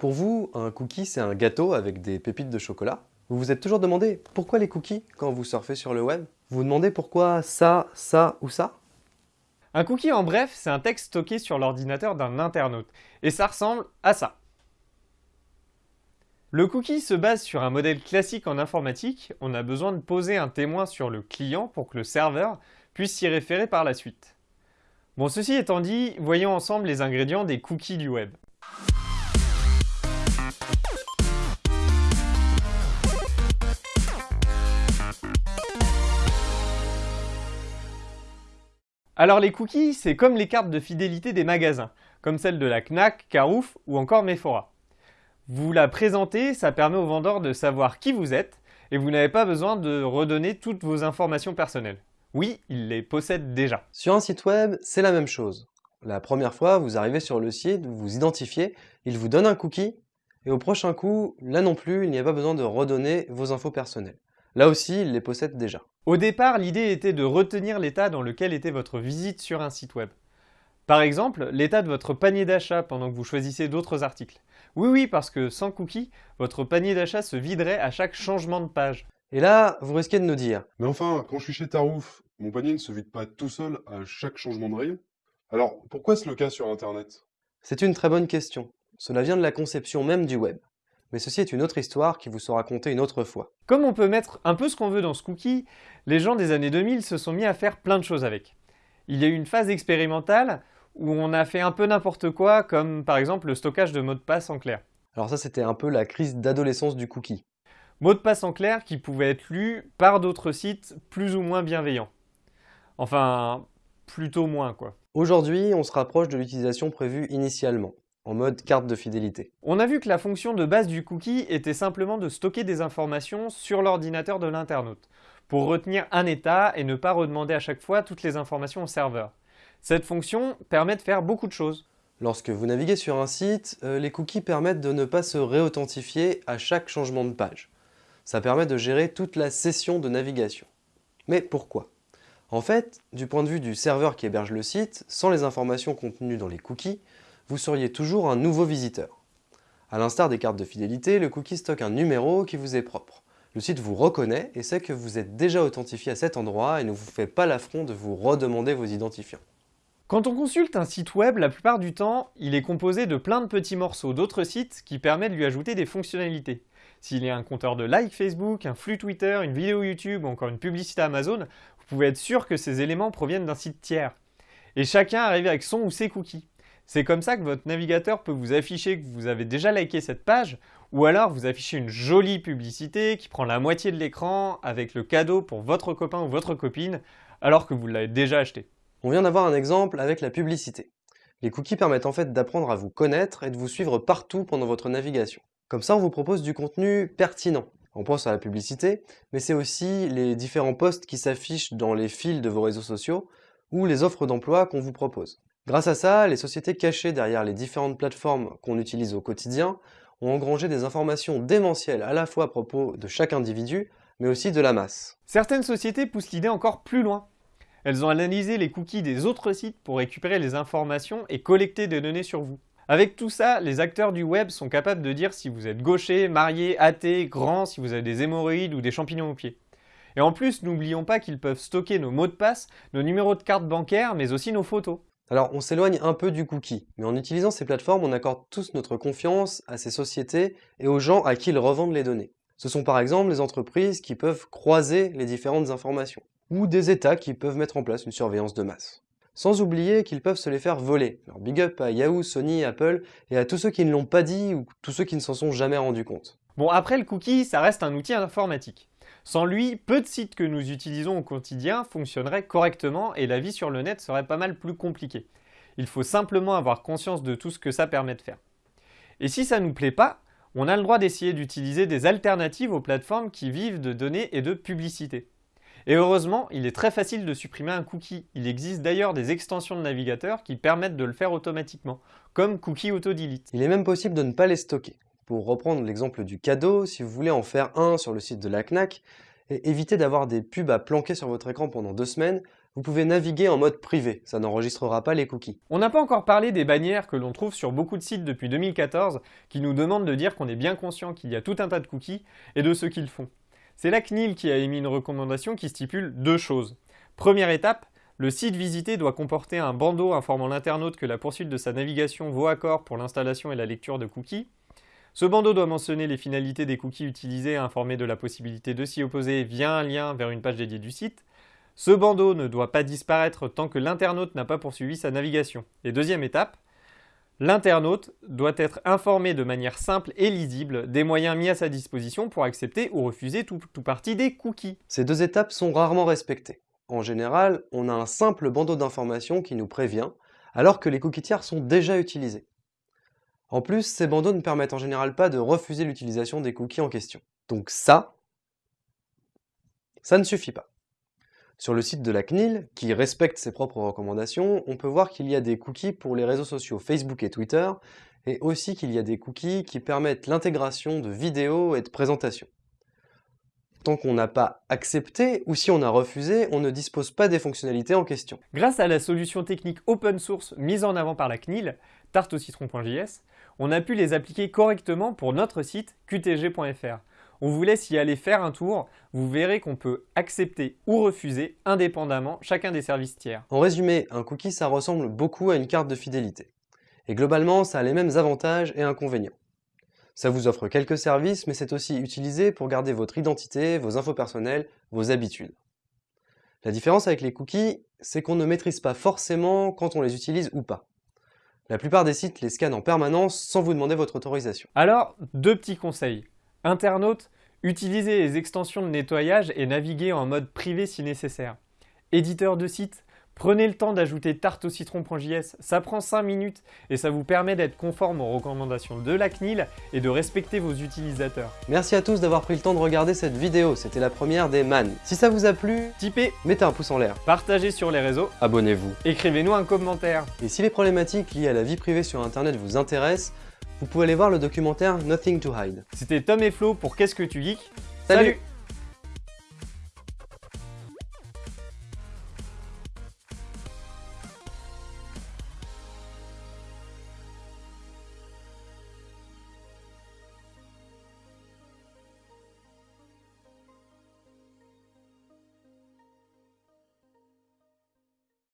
Pour vous, un cookie, c'est un gâteau avec des pépites de chocolat. Vous vous êtes toujours demandé pourquoi les cookies quand vous surfez sur le web? Vous vous demandez pourquoi ça, ça ou ça? Un cookie, en bref, c'est un texte stocké sur l'ordinateur d'un internaute. Et ça ressemble à ça. Le cookie se base sur un modèle classique en informatique. On a besoin de poser un témoin sur le client pour que le serveur puisse s'y référer par la suite. Bon, ceci étant dit, voyons ensemble les ingrédients des cookies du web. Alors les cookies, c'est comme les cartes de fidélité des magasins, comme celles de la Knack, Carouf ou encore Mephora. Vous la présentez, ça permet au vendeur de savoir qui vous êtes, et vous n'avez pas besoin de redonner toutes vos informations personnelles. Oui, il les possède déjà. Sur un site web, c'est la même chose. La première fois, vous arrivez sur le site, vous vous identifiez, il vous donne un cookie, et au prochain coup, là non plus, il n'y a pas besoin de redonner vos infos personnelles. Là aussi, il les possède déjà. Au départ, l'idée était de retenir l'état dans lequel était votre visite sur un site web. Par exemple, l'état de votre panier d'achat pendant que vous choisissez d'autres articles. Oui, oui, parce que sans cookie, votre panier d'achat se viderait à chaque changement de page. Et là, vous risquez de nous dire Mais enfin, quand je suis chez Tarouf, mon panier ne se vide pas tout seul à chaque changement de rayon Alors, pourquoi est-ce le cas sur Internet? C'est une très bonne question. Cela vient de la conception même du web. Mais ceci est une autre histoire qui vous sera contée une autre fois. Comme on peut mettre un peu ce qu'on veut dans ce cookie, les gens des années 2000 se sont mis à faire plein de choses avec. Il y a eu une phase expérimentale où on a fait un peu n'importe quoi, comme par exemple le stockage de mots de passe en clair. Alors ça, c'était un peu la crise d'adolescence du cookie. Mots de passe en clair qui pouvaient être lus par d'autres sites plus ou moins bienveillants. Enfin, plutôt moins quoi. Aujourd'hui, on se rapproche de l'utilisation prévue initialement, en mode carte de fidélité. On a vu que la fonction de base du cookie était simplement de stocker des informations sur l'ordinateur de l'internaute, pour retenir un état et ne pas redemander à chaque fois toutes les informations au serveur. Cette fonction permet de faire beaucoup de choses. Lorsque vous naviguez sur un site, euh, les cookies permettent de ne pas se réauthentifier à chaque changement de page. Ça permet de gérer toute la session de navigation. Mais pourquoi? En fait, du point de vue du serveur qui héberge le site, sans les informations contenues dans les cookies, vous seriez toujours un nouveau visiteur. A l'instar des cartes de fidélité, le cookie stocke un numéro qui vous est propre. Le site vous reconnaît et sait que vous êtes déjà authentifié à cet endroit et ne vous fait pas l'affront de vous redemander vos identifiants. Quand on consulte un site web, la plupart du temps, il est composé de plein de petits morceaux d'autres sites qui permettent de lui ajouter des fonctionnalités. S'il y a un compteur de like Facebook, un flux Twitter, une vidéo YouTube ou encore une publicité Amazon, vous pouvez être sûr que ces éléments proviennent d'un site tiers. Et chacun arrive avec son ou ses cookies. C'est comme ça que votre navigateur peut vous afficher que vous avez déjà liké cette page, ou alors vous afficher une jolie publicité qui prend la moitié de l'écran avec le cadeau pour votre copain ou votre copine, alors que vous l'avez déjà acheté. On vient d'avoir un exemple avec la publicité. Les cookies permettent en fait d'apprendre à vous connaître et de vous suivre partout pendant votre navigation. Comme ça, on vous propose du contenu pertinent. On pense à la publicité, mais c'est aussi les différents posts qui s'affichent dans les fils de vos réseaux sociaux ou les offres d'emploi qu'on vous propose. Grâce à ça, les sociétés cachées derrière les différentes plateformes qu'on utilise au quotidien ont engrangé des informations démentielles à la fois à propos de chaque individu, mais aussi de la masse. Certaines sociétés poussent l'idée encore plus loin. Elles ont analysé les cookies des autres sites pour récupérer les informations et collecter des données sur vous. Avec tout ça, les acteurs du web sont capables de dire si vous êtes gaucher, marié, athée, grand, si vous avez des hémorroïdes ou des champignons aux pieds. Et en plus, n'oublions pas qu'ils peuvent stocker nos mots de passe, nos numéros de carte bancaire, mais aussi nos photos. Alors on s'éloigne un peu du cookie, mais en utilisant ces plateformes, on accorde tous notre confiance à ces sociétés et aux gens à qui ils revendent les données. Ce sont par exemple les entreprises qui peuvent croiser les différentes informations ou des États qui peuvent mettre en place une surveillance de masse. Sans oublier qu'ils peuvent se les faire voler. Alors big up à Yahoo, Sony, Apple et à tous ceux qui ne l'ont pas dit ou tous ceux qui ne s'en sont jamais rendus compte. Bon après le cookie, ça reste un outil informatique. Sans lui, peu de sites que nous utilisons au quotidien fonctionneraient correctement et la vie sur le net serait pas mal plus compliquée. Il faut simplement avoir conscience de tout ce que ça permet de faire. Et si ça nous plaît pas, on a le droit d'essayer d'utiliser des alternatives aux plateformes qui vivent de données et de publicité. Et heureusement, il est très facile de supprimer un cookie. Il existe d'ailleurs des extensions de navigateur qui permettent de le faire automatiquement, comme Cookie Auto Delete. Il est même possible de ne pas les stocker. Pour reprendre l'exemple du cadeau, si vous voulez en faire un sur le site de la CNAC, et éviter d'avoir des pubs à planquer sur votre écran pendant deux semaines, vous pouvez naviguer en mode privé, ça n'enregistrera pas les cookies. On n'a pas encore parlé des bannières que l'on trouve sur beaucoup de sites depuis 2014 qui nous demandent de dire qu'on est bien conscient qu'il y a tout un tas de cookies et de ce qu'ils font. C'est la CNIL qui a émis une recommandation qui stipule deux choses. Première étape, le site visité doit comporter un bandeau informant l'internaute que la poursuite de sa navigation vaut accord pour l'installation et la lecture de cookies. Ce bandeau doit mentionner les finalités des cookies utilisés et informer de la possibilité de s'y opposer via un lien vers une page dédiée du site. Ce bandeau ne doit pas disparaître tant que l'internaute n'a pas poursuivi sa navigation. Et deuxième étape, l'internaute doit être informé de manière simple et lisible des moyens mis à sa disposition pour accepter ou refuser tout, tout partie des cookies. Ces deux étapes sont rarement respectées. En général, on a un simple bandeau d'information qui nous prévient, alors que les cookies tiers sont déjà utilisés. En plus, ces bandeaux ne permettent en général pas de refuser l'utilisation des cookies en question. Donc ça, ça ne suffit pas. Sur le site de la CNIL, qui respecte ses propres recommandations, on peut voir qu'il y a des cookies pour les réseaux sociaux Facebook et Twitter, et aussi qu'il y a des cookies qui permettent l'intégration de vidéos et de présentations. Tant qu'on n'a pas accepté, ou si on a refusé, on ne dispose pas des fonctionnalités en question. Grâce à la solution technique open source mise en avant par la CNIL, tarteaucitron.js, on a pu les appliquer correctement pour notre site qtg.fr. On vous laisse y aller faire un tour, vous verrez qu'on peut accepter ou refuser indépendamment chacun des services tiers. En résumé, un cookie ça ressemble beaucoup à une carte de fidélité. Et globalement, ça a les mêmes avantages et inconvénients. Ça vous offre quelques services, mais c'est aussi utilisé pour garder votre identité, vos infos personnelles, vos habitudes. La différence avec les cookies, c'est qu'on ne maîtrise pas forcément quand on les utilise ou pas. La plupart des sites les scannent en permanence sans vous demander votre autorisation. Alors, deux petits conseils. Internautes, utilisez les extensions de nettoyage et naviguez en mode privé si nécessaire. Éditeur de site, prenez le temps d'ajouter tarte au citron.js, ça prend 5 minutes et ça vous permet d'être conforme aux recommandations de la CNIL et de respecter vos utilisateurs. Merci à tous d'avoir pris le temps de regarder cette vidéo, c'était la première des MAN. Si ça vous a plu, Tipez, mettez un pouce en l'air, partagez sur les réseaux, abonnez-vous. écrivez-nous un commentaire. Et si les problématiques liées à la vie privée sur internet vous intéressent, vous pouvez aller voir le documentaire Nothing to Hide. C'était Tom et Flo pour Qu'est-ce que tu geeks? Salut